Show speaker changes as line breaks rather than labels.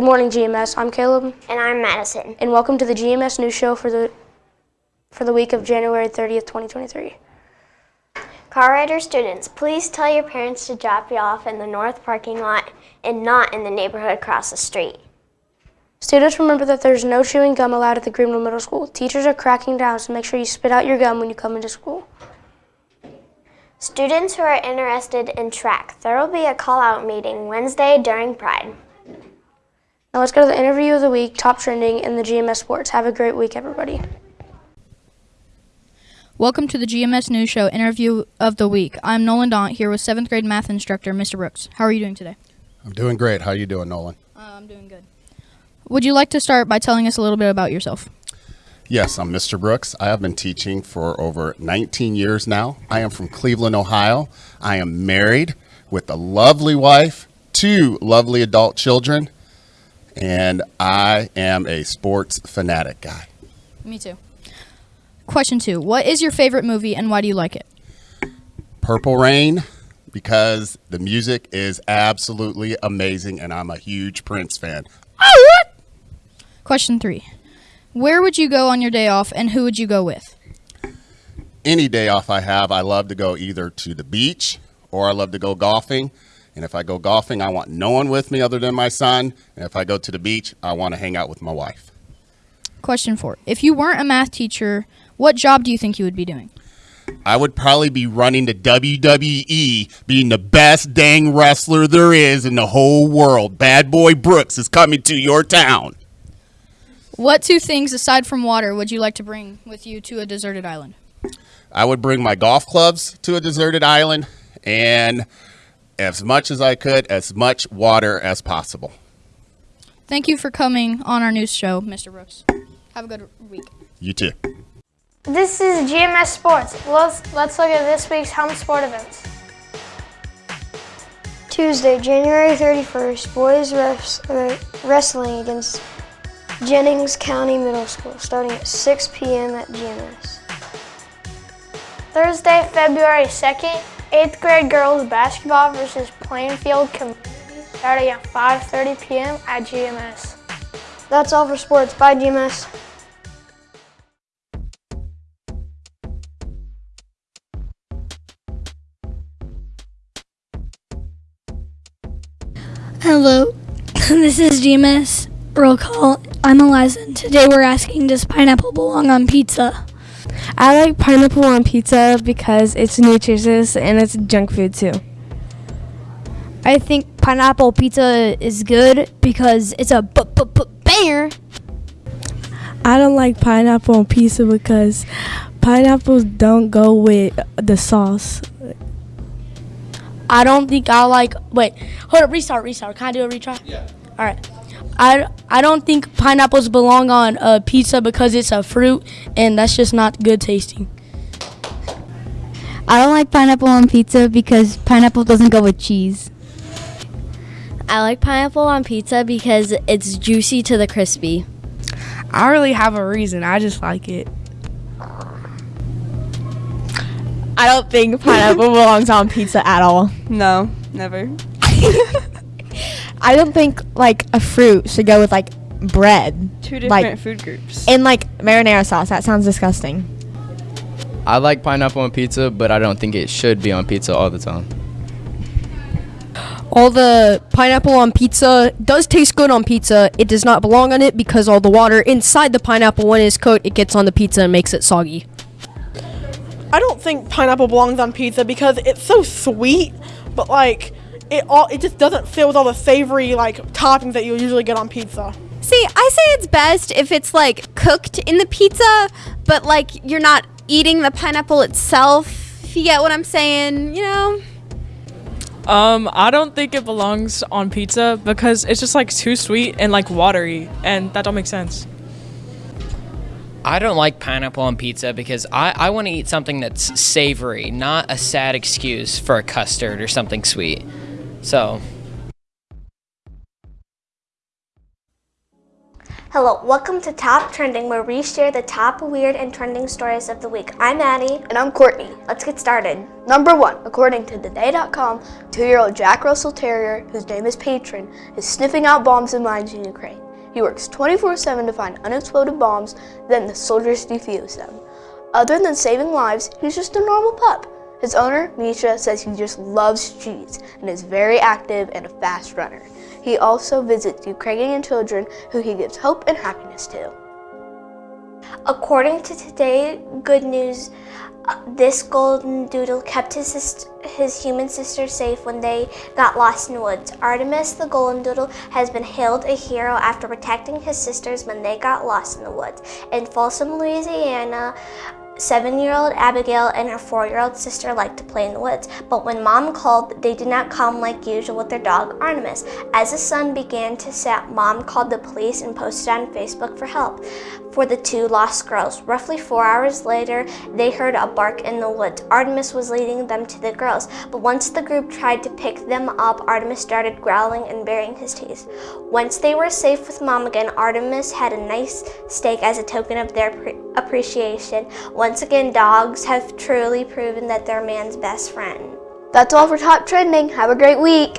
Good morning, GMS. I'm Caleb,
And I'm Madison.
and welcome to the GMS News Show for the for the week of January 30th, 2023.
Car rider students, please tell your parents to drop you off in the north parking lot and not in the neighborhood across the street.
Students, remember that there's no chewing gum allowed at the Greenville Middle School. Teachers are cracking down, so make sure you spit out your gum when you come into school.
Students who are interested in track, there will be a call-out meeting Wednesday during Pride.
Now let's go to the interview of the week, top trending in the GMS sports. Have a great week, everybody.
Welcome to the GMS News Show interview of the week. I'm Nolan Daunt here with seventh grade math instructor Mr. Brooks. How are you doing today?
I'm doing great. How are you doing, Nolan?
Uh, I'm doing good. Would you like to start by telling us a little bit about yourself?
Yes, I'm Mr. Brooks. I have been teaching for over 19 years now. I am from Cleveland, Ohio. I am married with a lovely wife, two lovely adult children, and I am a sports fanatic guy.
Me too. Question two What is your favorite movie and why do you like it?
Purple Rain because the music is absolutely amazing and I'm a huge Prince fan.
Question three Where would you go on your day off and who would you go with?
Any day off I have, I love to go either to the beach or I love to go golfing. And if I go golfing, I want no one with me other than my son. And if I go to the beach, I want to hang out with my wife.
Question four If you weren't a math teacher, what job do you think you would be doing?
I would probably be running the WWE, being the best dang wrestler there is in the whole world. Bad Boy Brooks is coming to your town.
What two things aside from water would you like to bring with you to a deserted island?
I would bring my golf clubs to a deserted island and as much as I could, as much water as possible.
Thank you for coming on our news show, Mr. Brooks. Have a good week.
You too.
This is GMS Sports. Let's, let's look at this week's home sport events. Tuesday, January 31st, boys res- uh, wrestling against Jennings County Middle School, starting at 6 p.m. at GMS. Thursday, February 2nd, 8th grade girls basketball versus Plainfield Community, starting at 5.30 p.m. at GMS. That's all for sports. Bye, GMS.
Hello, this is GMS Roll Call. I'm Eliza. and Today we're asking Does pineapple belong on pizza?
I like pineapple on pizza because it's nutritious and it's junk food too.
I think pineapple pizza is good because it's a b- b- b- banger.
I don't like pineapple on pizza because pineapples don't go with the sauce.
I don't think I like. Wait, hold up. Restart. Restart. Can I do a retry? Yeah. All right. I, I don't think pineapples belong on a pizza because it's a fruit and that's just not good tasting.
I don't like pineapple on pizza because pineapple doesn't go with cheese.
I like pineapple on pizza because it's juicy to the crispy.
I don't really have a reason. I just like it.
I don't think pineapple belongs on pizza at all.
No, never.
I don't think like a fruit should go with like bread.
Two different
like,
food groups.
And like marinara sauce. That sounds disgusting.
I like pineapple on pizza, but I don't think it should be on pizza all the time.
All the pineapple on pizza does taste good on pizza. It does not belong on it because all the water inside the pineapple when it's cooked, it gets on the pizza and makes it soggy.
I don't think pineapple belongs on pizza because it's so sweet, but like it all it just doesn't fit with all the savory like toppings that you usually get on pizza.
See, I say it's best if it's like cooked in the pizza, but like you're not eating the pineapple itself. If you get what I'm saying, you know?
Um, I don't think it belongs on pizza because it's just like too sweet and like watery, and that don't make sense.
I don't like pineapple on pizza because I, I want to eat something that's savory, not a sad excuse for a custard or something sweet. So.
Hello, welcome to Top Trending, where we share the top weird and trending stories of the week. I'm Addie.
And I'm Courtney.
Let's get started.
Number one, according to Today.com, two-year-old Jack Russell Terrier, whose name is Patron, is sniffing out bombs and mines in Ukraine. He works 24-7 to find unexploded bombs, then the soldiers defuse them. Other than saving lives, he's just a normal pup. His owner, Misha, says he just loves cheese and is very active and a fast runner. He also visits Ukrainian children who he gives hope and happiness to.
According to Today Good News, uh, this golden doodle kept his, sist- his human sister safe when they got lost in the woods. Artemis the golden doodle has been hailed a hero after protecting his sisters when they got lost in the woods. In Folsom, Louisiana, Seven-year-old Abigail and her four-year-old sister liked to play in the woods, but when mom called, they did not come like usual with their dog Artemis. As the sun began to set, mom called the police and posted on Facebook for help for the two lost girls. Roughly four hours later, they heard a bark in the woods. Artemis was leading them to the girls, but once the group tried to pick them up, Artemis started growling and baring his teeth. Once they were safe with mom again, Artemis had a nice steak as a token of their pre- appreciation. Once again, dogs have truly proven that they're man's best friend.
That's all for Top Trending. Have a great week.